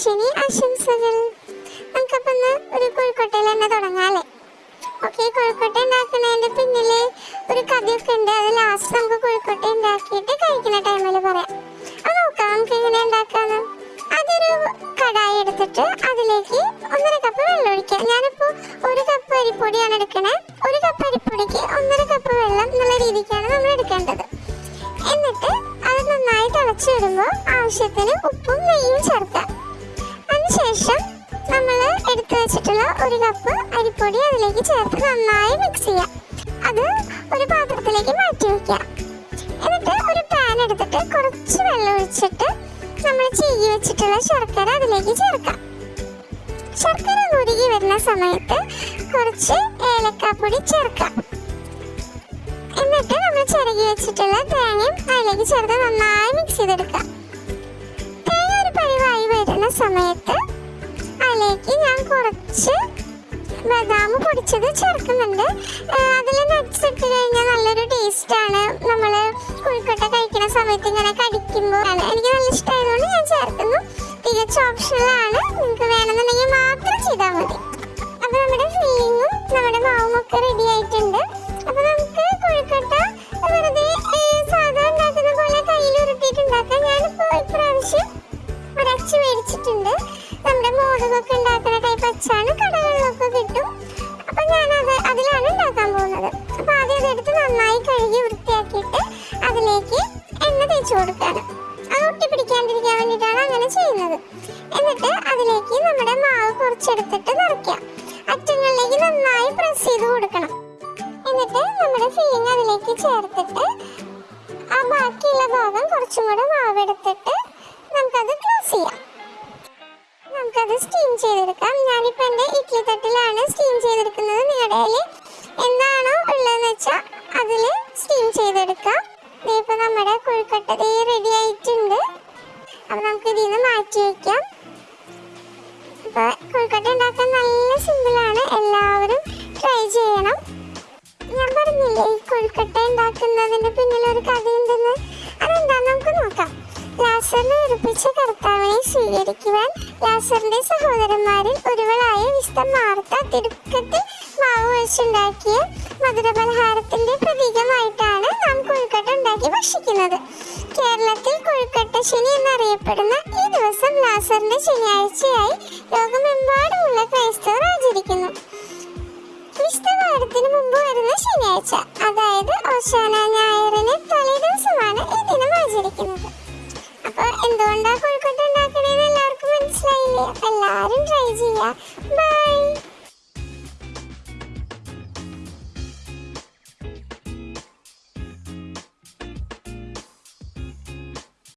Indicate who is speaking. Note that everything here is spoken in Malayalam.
Speaker 1: കൊഴുക്കട്ടശനി ആശംസകൾ. നമുക്കപ്പം ഒന്ന് ഒരു കോഴിക്കോട്ടയിൽ തന്നെ തുടങ്ങാല്ലേ? ഓക്കെ കോഴിക്കോട്ട ഉണ്ടാക്കുന്നതിന്റെ പിന്നിൽ ഒരു കഥയൊക്കെ ഉണ്ട്. അത് ലാസ്റ്റ് നമുക്ക് കോഴിക്കോട്ട ഉണ്ടാക്കിയിട്ട് കഴിക്കുന്ന ടൈമിൽ പറയാം. അത് നോക്കാം നമുക്ക് എങ്ങനെ ഉണ്ടാക്കാന്ന്. അതൊരു കടായി എടുത്തിട്ട് അതിലേക്ക് ഒന്നര കപ്പ് വെള്ളം ഒഴിക്കാം. ഞാനിപ്പോ ഒരു കപ്പ് അരിപ്പൊടിയാണ് എടുക്കണേ. ഒരു കപ്പ് അരിപ്പൊടിക്ക് ഒന്നര കപ്പ് വെള്ളം എന്നുള്ള രീതിക്കാണ് നമ്മൾ എടുക്കേണ്ടത്. എന്നിട്ട് അത് നന്നായി തിളച്ചു വരുമ്പോൾ ആവശ്യത്തിന് ഉപ്പും നെയ്യും ചേർക്കാം. അതിനുശേഷം നമ്മൾ എടുത്തു വെച്ചിട്ടുള്ള ഒരു കപ്പ് അരിപ്പൊടി അതിലേക്ക് ചേർത്ത് നന്നായി മിക്സ് ചെയ്യാം. അത് ഒരു പാത്രത്തിലേക്ക് മാറ്റി വെക്കാം എന്നിട്ട് ഒരു പാൻ എടുത്തിട്ട് കുറച്ച് വെള്ളം ഒഴിച്ചിട്ട് നമ്മൾ ചീകി വെച്ചിട്ടുള്ള ശർക്കര അതിലേക്ക് ചേർക്കാം. ശർക്കര ഉരുകി വരുന്ന സമയത്ത് കുറച്ച് ഏലക്കാപ്പൊടി ചേർക്കാം. എന്നിട്ട് നമ്മൾ ചിരകി വെച്ചിട്ടുള്ള തേങ്ങയും അതിലേക്ക് ചേർത്ത് നന്നായി മിക്സ് ചെയ്തെടുക്കാം. അതിലേക്ക് ഞാൻ കുറച്ച് ബദാം പൊടിച്ചത് ചേർക്കുന്നുണ്ട്. അതിൽ നട്ട്സ് ഇട്ട് കഴിഞ്ഞാൽ നല്ലൊരു ടേസ്റ്റ് ആണ്. നമ്മൾ കുഴിക്കട്ട കഴിക്കുന്ന സമയത്ത് ഇങ്ങനെ കടിക്കുമ്പോൾ എനിക്ക് നല്ല ഇഷ്ടമായതുകൊണ്ട് ഞാൻ ചേർക്കുന്നു. തികച്ച ഓപ്ഷണലാണ് നിങ്ങൾക്ക് വേണമെന്നുണ്ടെങ്കിൽ മാത്രം ചെയ്താൽ മതി. അപ്പോൾ നമ്മുടെ ഫില്ലിങ്ങും നമ്മുടെ മാവും കിട്ടും അപ്പൊ ഞാൻ അത് അതിലാണ് ഉണ്ടാക്കാൻ പോകുന്നത്. അപ്പൊ ആദ്യം അതെടുത്ത് നന്നായി കഴുകി വൃത്തിയാക്കിയിട്ട് അതിലേക്ക് എണ്ണ തേച്ച് കൊടുക്കുകയാണ്. അത് ഒട്ടി പിടിക്കാണ്ടിരിക്കാൻ വേണ്ടിയിട്ടാണ് അങ്ങനെ ചെയ്യുന്നത്. എന്നിട്ട് അതിലേക്ക് നമ്മുടെ മാവ് കുറച്ചെടുത്തിട്ട് നിറയ്ക്കാം അറ്റങ്ങളിലേക്ക് നന്നായി പ്രസ് ചെയ്ത് കൊടുക്കണം. എന്നിട്ട് നമ്മുടെ ഫീലിംഗ് അതിലേക്ക് ചേർത്തിട്ട് ആ ബാക്കിയുള്ള ഭാഗം കുറച്ചും കൂടെ മാവ് എടുത്തിട്ട് നമുക്കത് ക്ലോസ് ചെയ്യാം. സ്റ്റീം ചെയ്തെടുക്കാം. ഞാനിപ്പോൾ എന്റെ ഇഡ്ഡലി തട്ടിലാണ് സ്റ്റീം ചെയ്തെടുക്കുന്നത് നിങ്ങളുടെ കയ്യിൽ എന്താണോ ഉള്ളതെന്ന് വെച്ചാൽ അതിൽ സ്റ്റീം ചെയ്തെടുക്കാം. ഇപ്പോൾ നമ്മുടെ കൊഴുക്കട്ട ദേ റെഡി ആയിട്ടുണ്ട്. അപ്പോൾ നമുക്ക് ഇതിൽ നിന്ന് മാറ്റി വയ്ക്കാം അപ്പോൾ കൊഴുക്കട്ട ഉണ്ടാക്കാൻ നല്ല സിമ്പിളാണ് എല്ലാവരും ട്രൈ ചെയ്യണം. ഞാൻ പറഞ്ഞില്ലേ ഈ കൊഴുക്കട്ട ഉണ്ടാക്കുന്നതിന് പിന്നിൽ ഒരു കഥയുണ്ടെന്ന് ലാസറിനെ ഉറപ്പിച്ച കർത്താവിനെ സ്വീകരിക്കുവാൻ ലാസറിന്റെ സഹോദരന്മാരിൽ ഒരുവളായ വിസ്തം മാർത്ത തിടുക്കത്തിൽ മാവ് വെച്ചുണ്ടാക്കിയ മധുരപലഹാരത്തിന്റെ പ്രതീകമായിട്ടാണ് നാം കൊഴുക്കട്ട ഉണ്ടാക്കി ഭക്ഷിക്കുന്നത്. കേരളത്തിൽ കൊഴുക്കട്ട ശനി എന്നറിയപ്പെടുന്ന ഈ ദിവസം ലാസറിന്റെ ശനിയാഴ്ചയായി ലോകമെമ്പാടുമുള്ള ക്രൈസ്തവർ ആചരിക്കുന്നു. വിശുദ്ധവാരത്തിന് മുമ്പ് വരുന്ന ശനിയാഴ്ച അതായത് ഓശാന ഞായറിന് തലേ ദിവസമാണ് ഈ ദിനം ആചരിക്കുന്നത്. 好人在一呀、拜。